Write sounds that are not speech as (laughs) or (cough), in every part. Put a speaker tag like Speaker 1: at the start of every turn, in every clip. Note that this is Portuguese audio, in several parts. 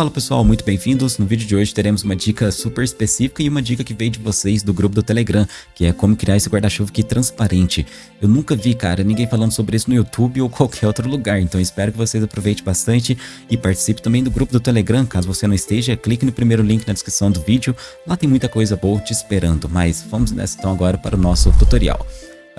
Speaker 1: Fala pessoal, muito bem-vindos. No vídeo de hoje teremos uma dica super específica e uma dica que veio de vocês do grupo do Telegram, que é como criar esse guarda-chuva aqui transparente. Eu nunca vi, cara, ninguém falando sobre isso no YouTube ou (laughs) qualquer outro lugar, então espero que vocês aproveitem bastante e participe também do grupo do Telegram. Caso você não esteja, clique no primeiro link na descrição do vídeo, lá tem muita coisa boa te esperando, mas vamos nessa então agora para o nosso tutorial.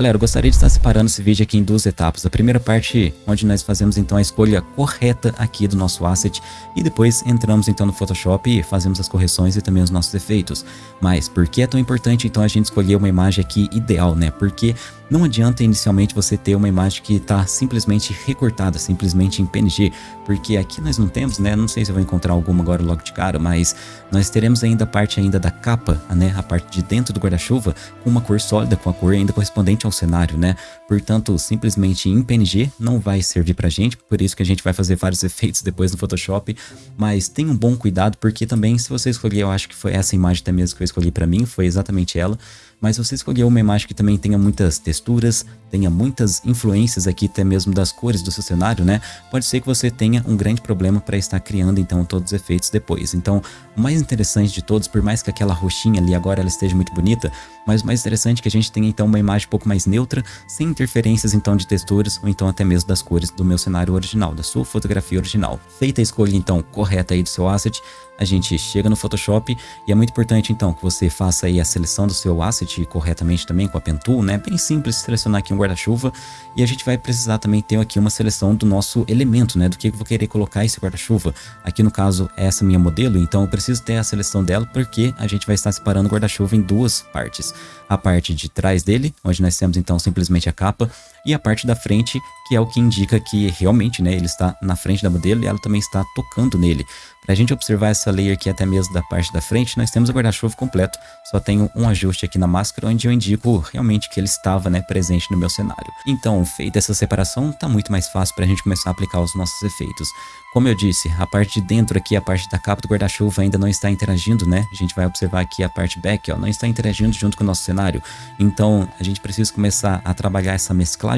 Speaker 1: Galera, eu gostaria de estar separando esse vídeo aqui em duas etapas. A primeira parte, onde nós fazemos então a escolha correta aqui do nosso asset e depois entramos então no Photoshop e fazemos as correções e também os nossos efeitos. Mas por que é tão importante então a gente escolher uma imagem aqui ideal, né? Porque não adianta inicialmente você ter uma imagem que está simplesmente recortada, simplesmente em PNG, porque aqui nós não temos, né? Não sei se eu vou encontrar alguma agora logo de cara, mas nós teremos ainda a parte ainda da capa, né? A parte de dentro do guarda-chuva com uma cor sólida, com a cor ainda correspondente ao cenário, né? Portanto, simplesmente em PNG não vai servir pra gente, por isso que a gente vai fazer vários (laughs) efeitos depois no Photoshop, mas tenha um bom cuidado, porque também se você escolher, eu acho que foi essa imagem até mesmo que eu escolhi pra mim, foi exatamente ela, mas se você escolher uma imagem que também tenha muitas texturas, tenha muitas influências aqui até mesmo das cores do seu cenário, né? Pode ser que você tenha um grande problema para estar criando então todos os efeitos depois. Então, o mais interessante de todos, por mais que aquela roxinha ali agora ela esteja muito bonita, mas o mais interessante é que a gente tenha então uma imagem um pouco mais neutra, sem interferências então de texturas ou então até mesmo das cores do meu cenário original, da sua fotografia original. Feita a escolha então correta aí do seu asset, a gente chega no Photoshop e é muito importante então que você faça aí a seleção do seu asset corretamente também com a Pen Tool, né? Bem simples selecionar aqui um guarda-chuva e a gente vai precisar também ter aqui uma seleção do nosso elemento, né? Do que eu vou querer colocar esse guarda-chuva. Aqui no caso é essa minha modelo, então eu preciso ter a seleção dela porque a gente vai estar separando o guarda-chuva em duas partes. A parte de trás dele, onde nós temos então simplesmente a capa, e a parte da frente, que é o que indica que realmente né, ele está na frente da modelo e ela também está tocando nele. Para a gente observar essa layer aqui até mesmo da parte da frente, nós temos o guarda-chuva completo, só tenho um ajuste aqui na máscara onde eu indico realmente que ele estava né, presente no meu cenário. Então, feita essa separação, está muito mais fácil para a gente começar a aplicar os nossos efeitos. Como eu disse, a parte de dentro aqui, a parte da capa do guarda-chuva ainda não está interagindo, né? A gente vai observar aqui a parte back, ó, não está interagindo junto com o nosso cenário. Então, a gente precisa começar a trabalhar essa mesclagem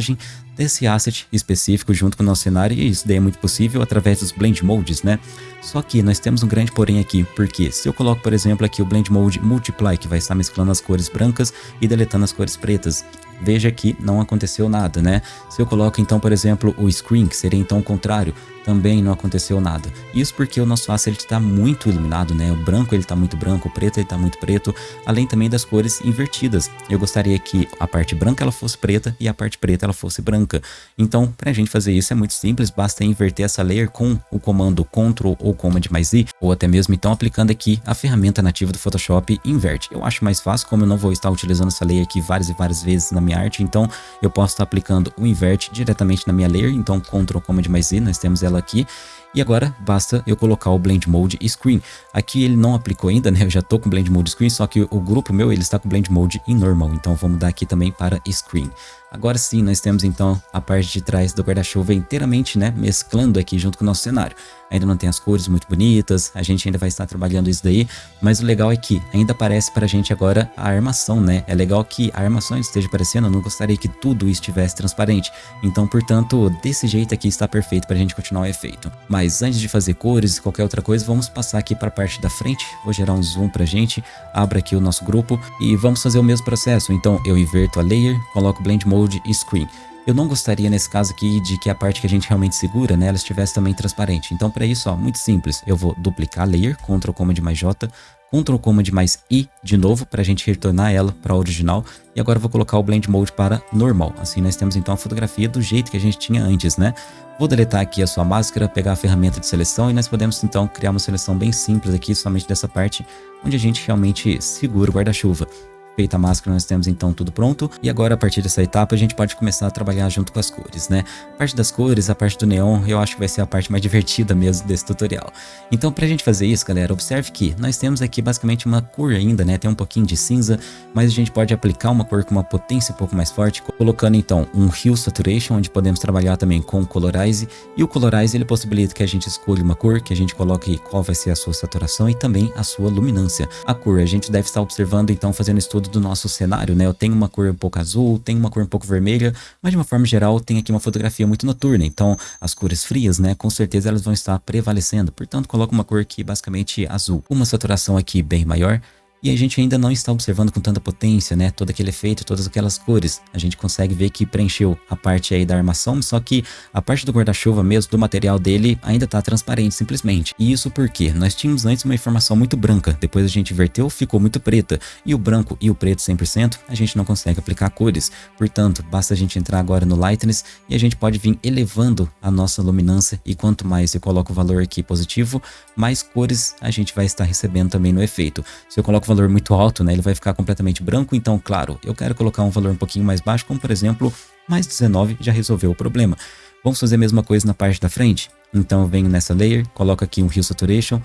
Speaker 1: desse asset específico junto com o nosso cenário e isso daí é muito possível através dos Blend Modes, né? Só que nós temos um grande porém aqui, porque se eu coloco, por exemplo, aqui o Blend Mode Multiply, que vai estar mesclando as cores brancas e deletando as cores pretas, veja que não aconteceu nada, né? Se eu coloco então, por exemplo, o Screen, que seria então o contrário, também não aconteceu nada. Isso porque o nosso aço está muito iluminado, né? O branco ele está muito branco, o preto ele está muito preto, além também das cores invertidas. Eu gostaria que a parte branca ela fosse preta e a parte preta ela fosse branca. Então, para a gente fazer isso é muito simples, basta inverter essa layer com o comando Ctrl ou Command mais I, ou até mesmo então aplicando aqui a ferramenta nativa do Photoshop Invert. Eu acho mais fácil, como eu não vou estar utilizando essa layer aqui várias e várias vezes na minha arte, então eu posso estar aplicando o Invert diretamente na minha layer, então Ctrl Command mais I, nós temos ela aqui. E agora basta eu colocar o Blend Mode Screen. Aqui ele não aplicou ainda, né? Eu já tô com Blend Mode Screen, só que o grupo meu ele está com Blend Mode em Normal. Então vamos mudar aqui também para Screen. Agora sim, nós temos então a parte de trás do guarda-chuva inteiramente, né, mesclando aqui junto com o nosso cenário. Ainda não tem as cores muito bonitas, a gente ainda vai estar trabalhando isso daí, mas o legal é que ainda aparece pra gente agora a armação, né? É legal que a armação esteja aparecendo, eu não gostaria que tudo estivesse transparente. Então, portanto, desse jeito aqui está perfeito pra gente continuar o efeito. Mas antes de fazer cores e qualquer outra coisa, vamos passar aqui para a parte da frente. Vou gerar um zoom pra gente, abra aqui o nosso grupo e vamos fazer o mesmo processo. Então, eu inverto a layer, coloco Blend Mode Mode e Screen. Eu não gostaria nesse caso aqui de que a parte que a gente realmente segura, né, ela estivesse também transparente. Então para isso, ó, muito simples, eu vou duplicar a layer, Ctrl Command mais J, Ctrl Command mais I de novo para a gente retornar ela para a original. E agora vou colocar o Blend Mode para normal. Assim nós temos então a fotografia do jeito que a gente tinha antes, né? Vou deletar aqui a sua máscara, pegar a ferramenta de seleção e nós podemos então criar uma seleção bem simples aqui, somente dessa parte onde a gente realmente segura o guarda-chuva. Feita a máscara, nós temos então tudo pronto. E agora, a partir dessa etapa, a gente pode começar a trabalhar junto com as cores, né? A parte das cores, a parte do neon, eu acho que vai ser a parte mais (laughs) divertida mesmo desse tutorial. Então, pra gente fazer isso, galera, observe que nós temos aqui basicamente uma cor ainda, né? Tem um pouquinho de cinza, mas a gente pode aplicar uma cor com uma potência um pouco mais forte, colocando então um Hue Saturation, onde podemos trabalhar também com Colorize. E o Colorize, ele possibilita que a gente escolha uma cor, que a gente coloque qual vai ser a sua saturação e também a sua luminância. A cor, a gente deve estar observando, então, fazendo estudo todo do nosso cenário, né? Eu tenho uma cor um pouco azul, tenho uma cor um pouco vermelha, mas de uma forma geral tem aqui uma fotografia muito noturna, então as cores frias, né, com certeza elas vão estar prevalecendo, portanto coloco uma cor aqui basicamente azul. Uma saturação aqui bem maior, e a gente ainda não está observando com tanta potência, né, todo aquele efeito, todas aquelas cores. A gente consegue ver que preencheu a parte aí da armação, só que a parte do guarda-chuva mesmo, do material dele, ainda está transparente simplesmente. E isso porque nós tínhamos antes uma informação muito branca, depois a gente inverteu, ficou muito preta. E o branco e o preto 100%, a gente não consegue aplicar cores. Portanto, basta a gente entrar agora no Lightness e a gente pode vir elevando a nossa luminância e quanto mais eu coloco o valor aqui positivo, mais cores a gente vai estar recebendo também no efeito. Se eu coloco valor muito alto, né, ele vai ficar completamente branco, então, claro, eu quero colocar um valor um pouquinho mais baixo, como por exemplo, mais 19 já resolveu o problema. Vamos fazer a mesma coisa na parte da frente? Então eu venho nessa layer, coloco aqui um Hue Saturation,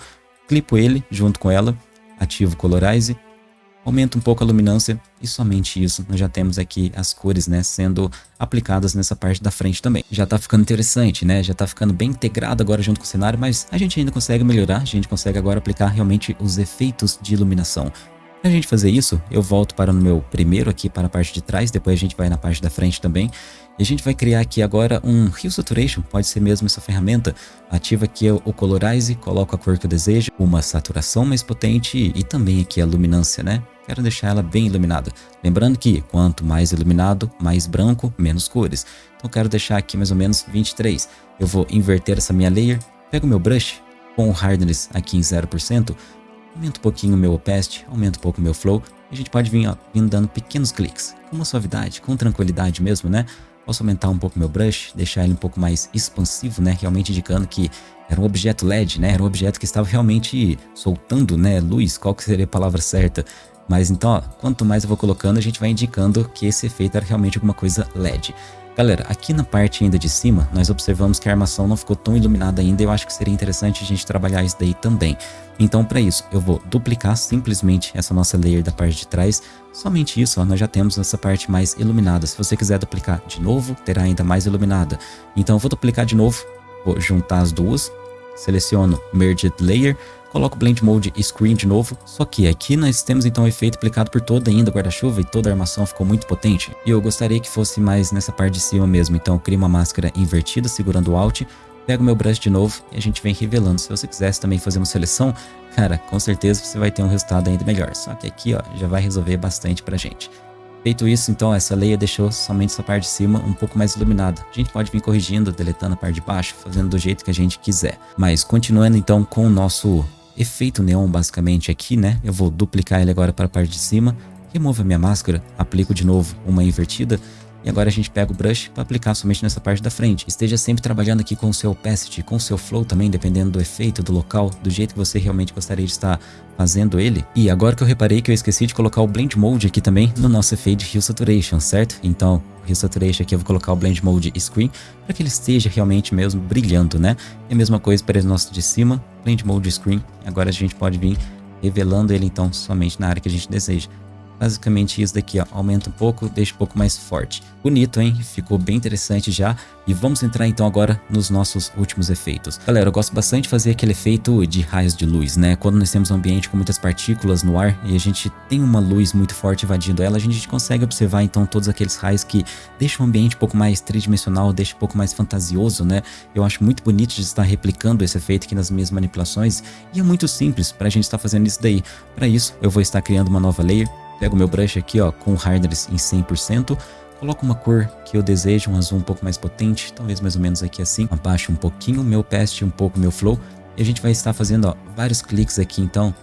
Speaker 1: clipo ele junto com ela, ativo Colorize, aumenta um pouco a luminância e somente isso nós já temos aqui as cores né, sendo aplicadas nessa parte da frente também. Já tá ficando interessante, né? Já tá ficando bem integrado agora junto com o cenário, mas a gente ainda consegue melhorar, a gente consegue agora aplicar realmente os efeitos de iluminação. Para a gente fazer isso, eu volto para o meu primeiro aqui para a parte de trás, depois a gente vai na parte da frente também. E a gente vai criar aqui agora um Hue Saturation, pode ser mesmo essa ferramenta. Ativa aqui o Colorize, coloco a cor que eu desejo, uma saturação mais potente e também aqui a luminância, né? Quero deixar ela bem iluminada. Lembrando que quanto mais iluminado, mais branco, menos cores. Então quero deixar aqui mais ou menos 23. Eu vou inverter essa minha layer, pego meu brush com o hardness aqui em 0%, aumento um pouquinho o meu opacity, aumento um pouco o meu flow, e a gente pode vir, ó, vir dando pequenos cliques, com uma suavidade, com tranquilidade mesmo, né? Posso aumentar um pouco meu brush, deixar ele um pouco mais expansivo, né? Realmente indicando que era um objeto LED, né? Era um objeto que estava realmente soltando, né? Luz, qual que seria a palavra certa? Mas então, ó, quanto mais eu vou colocando, a gente vai indicando que esse efeito era realmente alguma coisa LED. Galera, aqui na parte ainda de cima, nós observamos que a armação não ficou tão iluminada ainda, eu acho que seria interessante a gente trabalhar isso daí também. Então para isso, eu vou duplicar simplesmente essa nossa layer da parte de trás, somente isso, ó, nós já temos essa parte mais iluminada. Se você quiser duplicar de novo, terá ainda mais iluminada. Então eu vou duplicar de novo, vou juntar as duas, seleciono Merged Layer, coloco Blend Mode Screen de novo, só que aqui nós temos então o efeito aplicado por toda ainda guarda-chuva e toda a armação ficou muito potente. E eu gostaria que fosse mais nessa parte de cima mesmo, então eu crio uma máscara invertida segurando o Alt, pego meu brush de novo e a gente vem revelando. Se você quisesse também fazer uma seleção, cara, com certeza você vai ter um resultado ainda melhor. Só que aqui ó, já vai resolver bastante pra gente. Feito isso, então, essa layer deixou somente essa parte de cima um pouco mais iluminada. A gente pode vir corrigindo, deletando a parte de baixo, fazendo do jeito que a gente quiser. Mas continuando então com o nosso efeito neon basicamente aqui, né? Eu vou duplicar ele agora para a parte de cima, removo a minha máscara, aplico de novo uma invertida e agora a gente pega o brush para aplicar somente nessa parte da frente. Esteja sempre trabalhando aqui com o seu opacity, com o seu flow também, dependendo do efeito, do local, do jeito que você realmente gostaria de estar fazendo ele. E agora que eu reparei que eu esqueci de colocar o Blend Mode aqui também no nosso efeito Hue Saturation, certo? Então, Hue Saturation aqui eu vou colocar o Blend Mode Screen para que ele esteja realmente mesmo brilhando, né? E a mesma coisa para o nosso de cima, Blend Mode Screen. Agora a gente pode vir revelando ele então somente na área que a gente deseja. Basicamente isso daqui, ó, aumenta um pouco, deixa um pouco mais forte. Bonito, hein? Ficou bem interessante já. E vamos entrar então agora nos nossos últimos efeitos. Galera, eu gosto bastante de fazer aquele efeito de raios de luz, né? Quando nós temos um ambiente com muitas partículas no ar e a gente tem uma luz muito forte invadindo ela, a gente consegue observar então todos aqueles raios que deixam o ambiente um pouco mais tridimensional, deixa um pouco mais fantasioso, né? Eu acho muito bonito de estar replicando esse efeito aqui nas minhas manipulações e é muito simples para a gente estar fazendo isso daí. Para isso, eu vou estar criando uma nova layer Pego meu brush aqui, ó, com hardness em 100%, coloco uma cor que eu desejo, um azul um pouco mais potente, talvez mais ou menos aqui assim, abaixo um pouquinho meu past, um pouco meu flow, e a gente vai estar fazendo, ó, vários cliques aqui, então,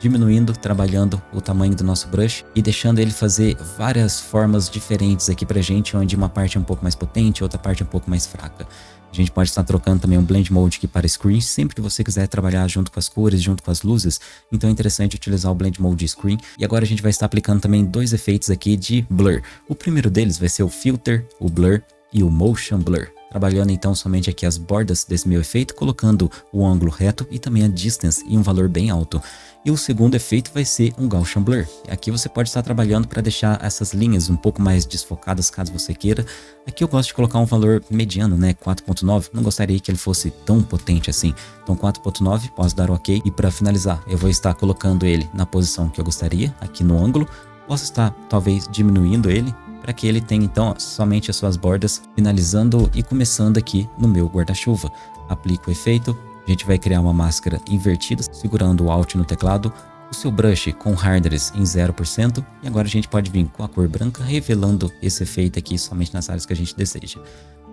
Speaker 1: diminuindo, trabalhando o tamanho do nosso brush e deixando ele fazer várias formas diferentes aqui pra gente, onde uma parte é um pouco mais potente, outra parte é um pouco mais fraca. A gente pode estar trocando também um Blend Mode aqui para Screen, sempre que você quiser trabalhar junto com as cores, junto com as luzes, então é interessante utilizar o Blend Mode Screen. E agora a gente vai estar aplicando também dois efeitos aqui de Blur. O primeiro deles vai ser o Filter, o Blur e o Motion Blur trabalhando então somente aqui as bordas desse meu efeito, colocando o ângulo reto e também a distance em um valor bem alto. E o segundo efeito vai ser um Gaussian Blur. Aqui você pode estar trabalhando para deixar essas linhas um pouco mais desfocadas caso você queira. Aqui eu gosto de colocar um valor mediano, né, 4.9. Não gostaria que ele fosse tão potente assim. Então 4.9, posso dar ok. E para finalizar, eu vou estar colocando ele na posição que eu gostaria, aqui no ângulo posso estar talvez diminuindo ele para que ele tenha então somente as suas bordas finalizando e começando aqui no meu guarda-chuva. Aplico o efeito, a gente vai criar uma máscara invertida, segurando o Alt no teclado, o seu brush com hardness em 0%, e agora a gente pode vir com a cor branca, revelando esse efeito aqui somente nas áreas que a gente deseja.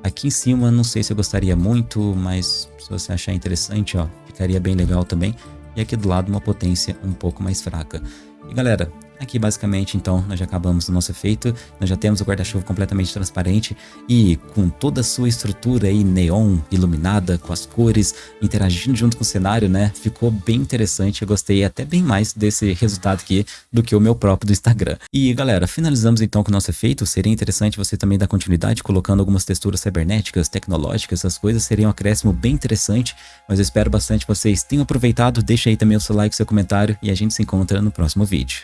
Speaker 1: Aqui em cima, não sei se eu gostaria muito, mas se você achar interessante, ó, ficaria bem legal também. E aqui do lado, uma potência um pouco mais fraca. E galera, Aqui basicamente então nós já acabamos o nosso efeito, nós já temos o guarda-chuva completamente transparente e com toda a sua estrutura aí neon, iluminada, com as cores, interagindo junto com o cenário, né? Ficou bem interessante, eu gostei até bem mais desse resultado aqui do que o meu próprio do Instagram. E galera, finalizamos então com o nosso efeito, seria interessante você também dar continuidade colocando algumas texturas cibernéticas, tecnológicas, essas coisas, seria um acréscimo bem interessante, mas eu espero bastante que vocês tenham aproveitado, deixa aí também o seu like, seu comentário e a gente se encontra no próximo vídeo.